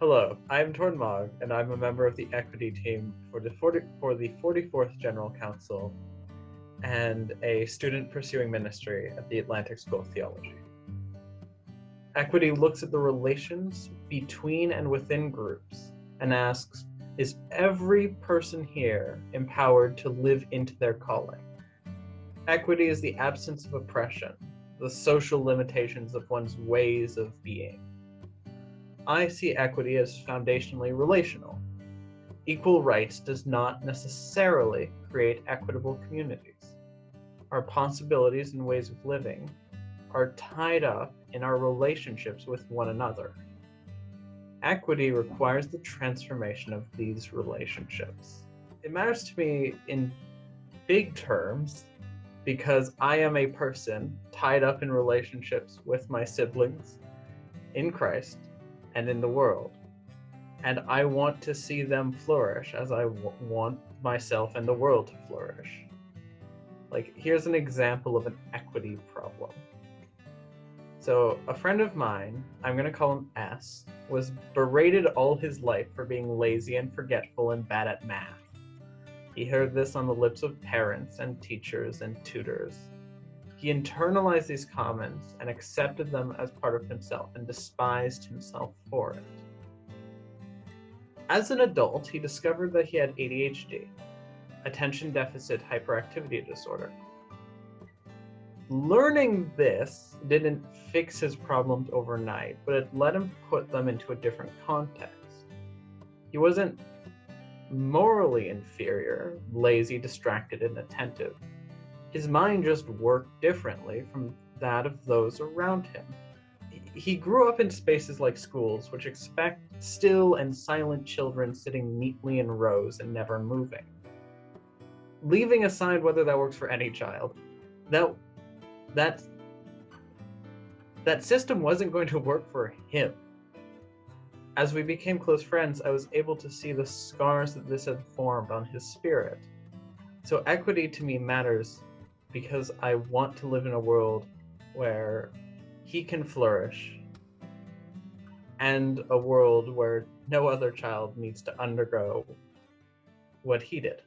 Hello, I'm Torn Mog, and I'm a member of the equity team for the, 40, for the 44th General Council and a student pursuing ministry at the Atlantic School of Theology. Equity looks at the relations between and within groups and asks, is every person here empowered to live into their calling? Equity is the absence of oppression, the social limitations of one's ways of being. I see equity as foundationally relational. Equal rights does not necessarily create equitable communities. Our possibilities and ways of living are tied up in our relationships with one another. Equity requires the transformation of these relationships. It matters to me in big terms because I am a person tied up in relationships with my siblings in Christ and in the world. And I want to see them flourish as I want myself and the world to flourish. Like, here's an example of an equity problem. So, a friend of mine, I'm going to call him S, was berated all his life for being lazy and forgetful and bad at math. He heard this on the lips of parents and teachers and tutors. He internalized these comments and accepted them as part of himself and despised himself for it. As an adult, he discovered that he had ADHD, attention deficit hyperactivity disorder. Learning this didn't fix his problems overnight, but it let him put them into a different context. He wasn't morally inferior, lazy, distracted, and attentive. His mind just worked differently from that of those around him. He grew up in spaces like schools, which expect still and silent children sitting neatly in rows and never moving. Leaving aside whether that works for any child, that that that system wasn't going to work for him. As we became close friends, I was able to see the scars that this had formed on his spirit. So equity to me matters because I want to live in a world where he can flourish and a world where no other child needs to undergo what he did.